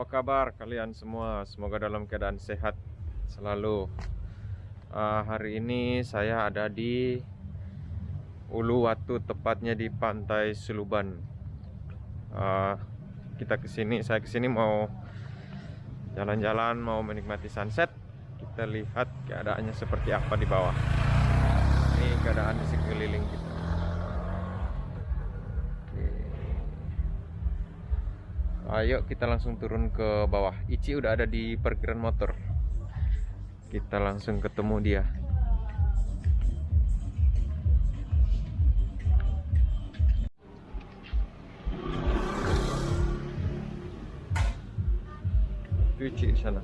Apa kabar kalian semua? Semoga dalam keadaan sehat selalu. Uh, hari ini saya ada di Uluwatu, tepatnya di Pantai Suluban. Uh, kita ke sini, saya ke sini mau jalan-jalan, mau menikmati sunset. Kita lihat keadaannya seperti apa di bawah. Ini keadaan di sekeliling kita. Ayo kita langsung turun ke bawah. Ici udah ada di parkiran motor. Kita langsung ketemu dia. Ici di sana.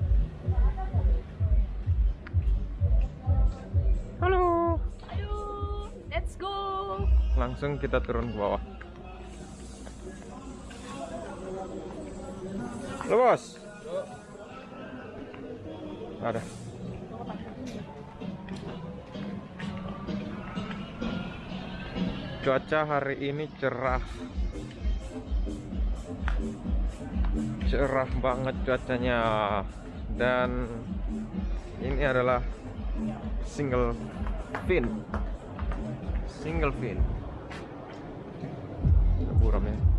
Halo. Ayo, let's go. Langsung kita turun ke bawah. Halo bos. Ada. Cuaca hari ini cerah. Cerah banget cuacanya. Dan ini adalah single fin. Single fin. Buram ya.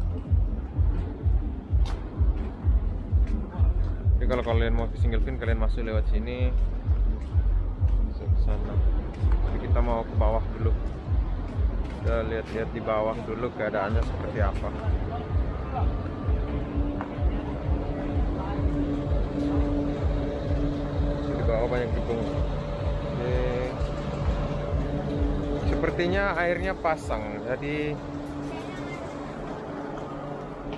Kalau kalian mau ke single fin kalian masuk lewat sini masuk ke sana. Jadi kita mau ke bawah dulu. Kita lihat-lihat di bawah dulu keadaannya seperti apa. Di bawah banyak gedung. Sepertinya airnya pasang, jadi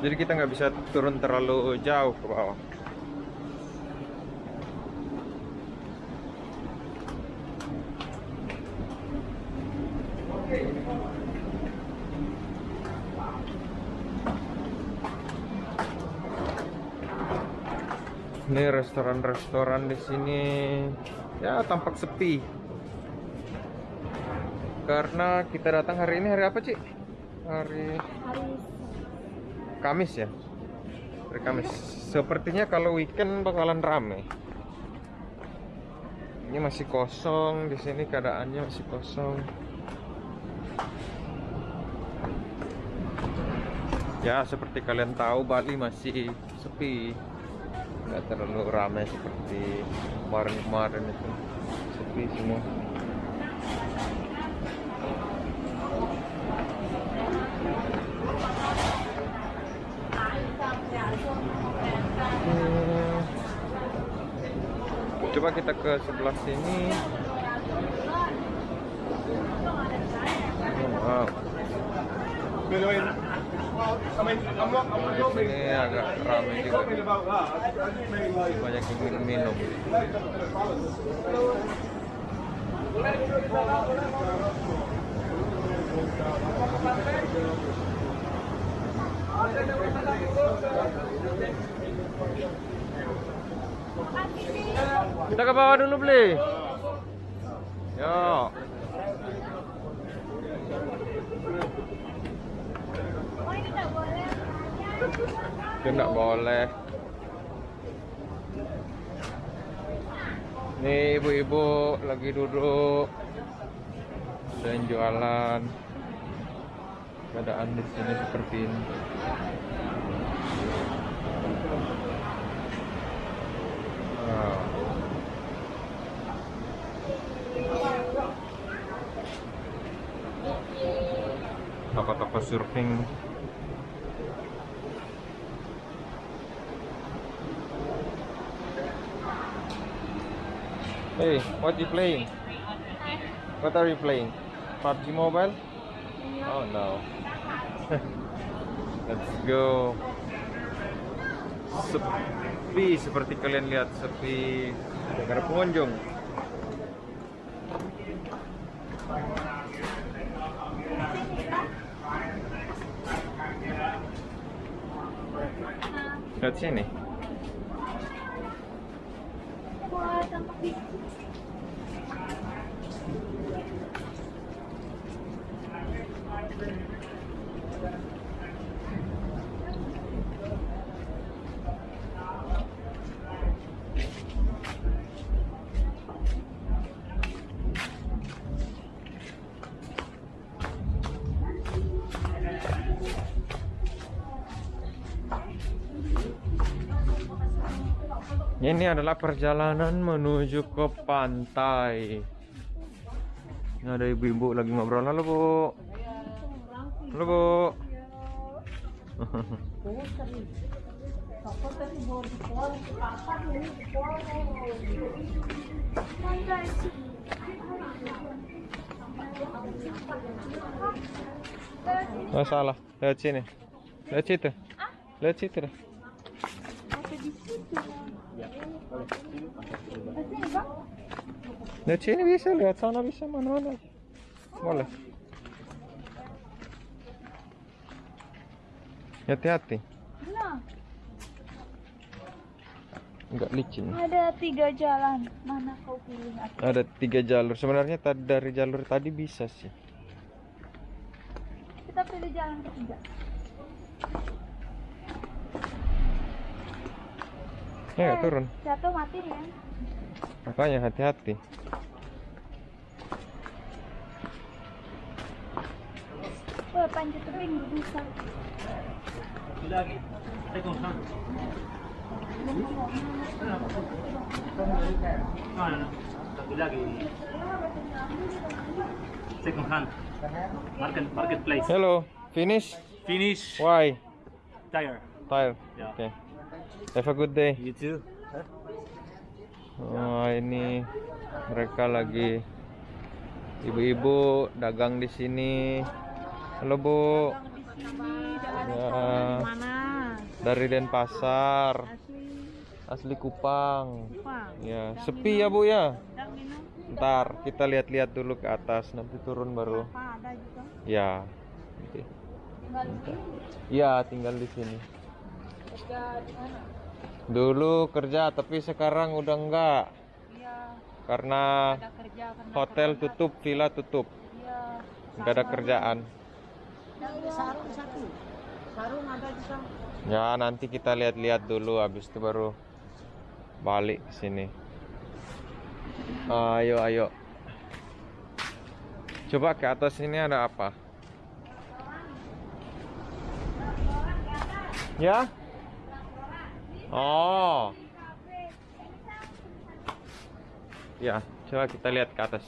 jadi kita nggak bisa turun terlalu jauh ke bawah. Ini restoran-restoran di sini ya tampak sepi. Karena kita datang hari ini hari apa, Cik? Hari Kamis ya. Hari Kamis. Sepertinya kalau weekend bakalan rame. Ini masih kosong di sini keadaannya masih kosong. Ya, seperti kalian tahu Bali masih sepi. Nggak terlalu ramai seperti kemarin-kemarin itu. Sepi semua. Hmm. Coba kita ke sebelah sini. Wow. Ini agak ramai juga. Banyak yang minum-minum. Kita ke bawah dulu beli. Yo. Oh ini nggak boleh. Itu nggak boleh. Nih ibu-ibu lagi duduk dan jualan. Keadaan di sini seperti ini. Toko-toko surfing Hey, what you playing? What are you playing? PUBG Mobile? Oh no. Let's go. Sepi seperti kalian lihat sepi. Ada pengunjung. Lihat sini. Wow, tampak di sini. Ini adalah perjalanan menuju ke pantai. Ini ada ibu-ibu lagi ngobrol. Halo bu. Halo bu. Oh salah, lewat sini. Lewat situ. Lewat situ. Situ. Sini bisa, lewat sana bisa mana-mana. Boleh. Hati-hati, Nah, nggak licin. ada tiga jalan. Mana kau pilih? Aku? Ada tiga jalur. Sebenarnya tadi dari jalur tadi bisa sih. Kita pilih jalan ketiga. Ya nggak turun. Jatuh mati nih ya. Makanya hati-hati. Wah, panjat tebing bisa. Satu lagi. Second hand. Market marketplace. Hello, finish? Finish Why? tire. Tire. Ya. Oke. Have a good day. You too. Oh, ini mereka lagi ibu-ibu dagang di sini. Halo, Bu. Di sini dari Ya, mana? dari Denpasar, Asli asli Kupang. Kupang. Ya, sepi ya, Bu ya. Ntar kita lihat-lihat dulu ke atas, nanti turun baru. apa ada juga? Ya. Nanti. Tinggal di sini. Ya, tinggal di sini. Kerja di mana? Dulu kerja, tapi sekarang udah enggak. Iya, Karena ada kerja karena hotel corona. tutup, villa tutup. Iya. Enggak ada kerjaan. Sarung satu. Sarung ada juga. Ya, nanti kita lihat-lihat dulu habis itu baru balik ke sini. Ayo, ayo. Coba ke atas ini ada apa? Ya? Oh. Ya, coba kita lihat ke atas.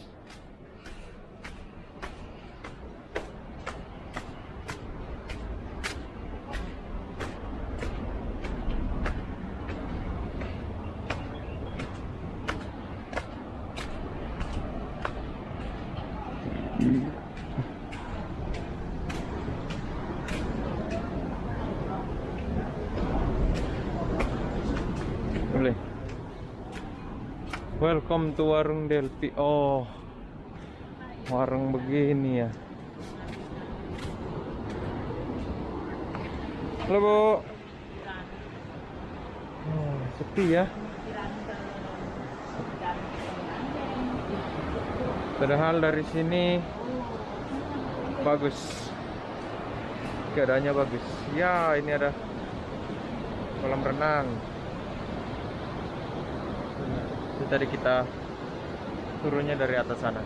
Boleh. Welcome to warung Delpi. Oh. Warung begini ya. Halo, Bu. Oh, sepi ya. Padahal dari sini bagus. Keadaannya bagus. Ya, ini ada kolam renang. Itu tadi kita turunnya dari atas sana.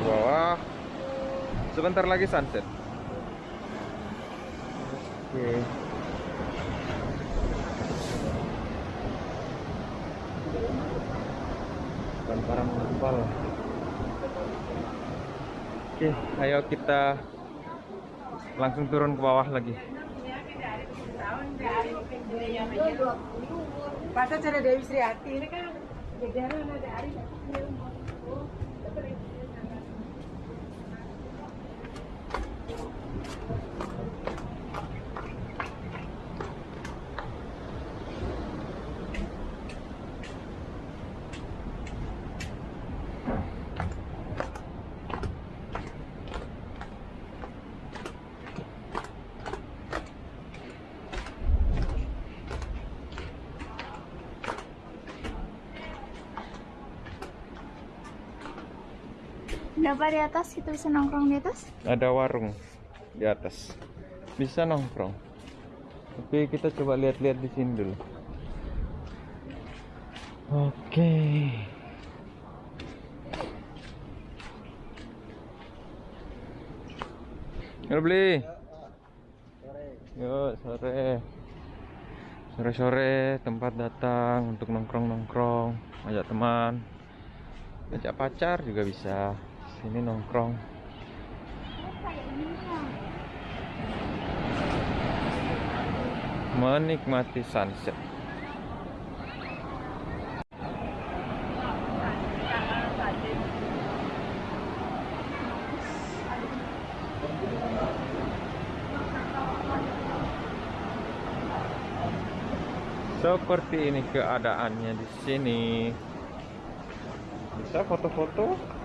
Bawah. Sebentar lagi sunset. Oke. Lemparan kapal. Oke, ayo kita langsung turun ke bawah lagi. પાછા ચલે દેવીશ્રી આરતી એને કહ્યું કે ઘેર ગાડી ada Dapat di atas kita bisa nongkrong di atas? Ada warung di atas. Bisa nongkrong. Tapi kita coba lihat-lihat di sini dulu. Oke. Halo beli. Yuk sore Sore-sore tempat datang untuk nongkrong-nongkrong Ajak teman Ajak pacar juga bisa Sini nongkrong Menikmati sunset Seperti ini keadaannya di sini. Bisa foto-foto.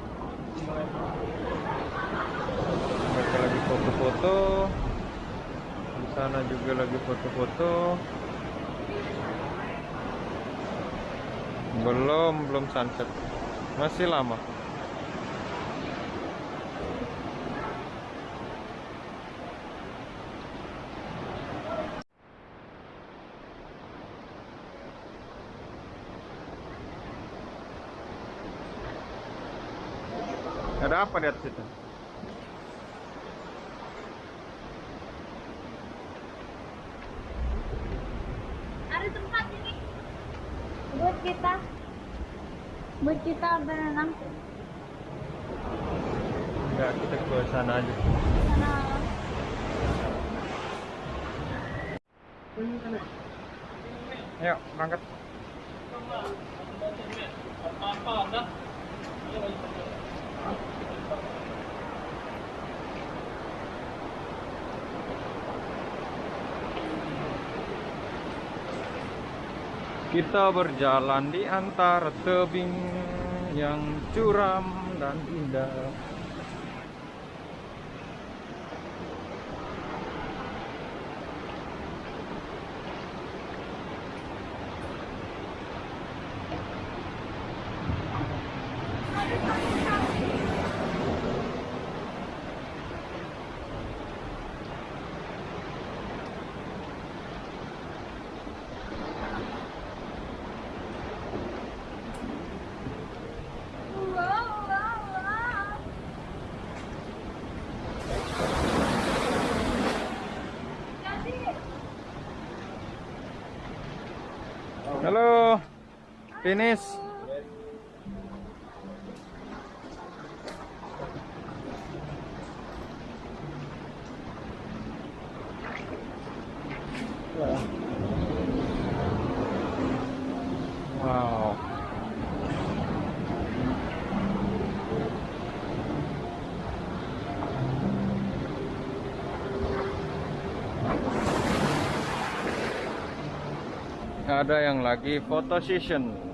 Mereka lagi foto-foto. Di sana juga lagi foto-foto. Belum, belum sunset. Masih lama. Ada apa di atas itu? Ada tempat ini buat kita buat kita berenang Enggak, kita ke sana aja. sana Ayo, berangkat. Kita berjalan di antara tebing yang curam dan indah. Halo. Finish. Wow. ada yang lagi photo session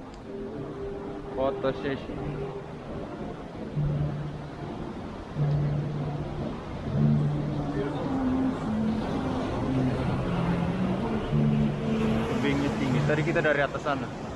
tebingnya tinggi. Tadi kita dari atas sana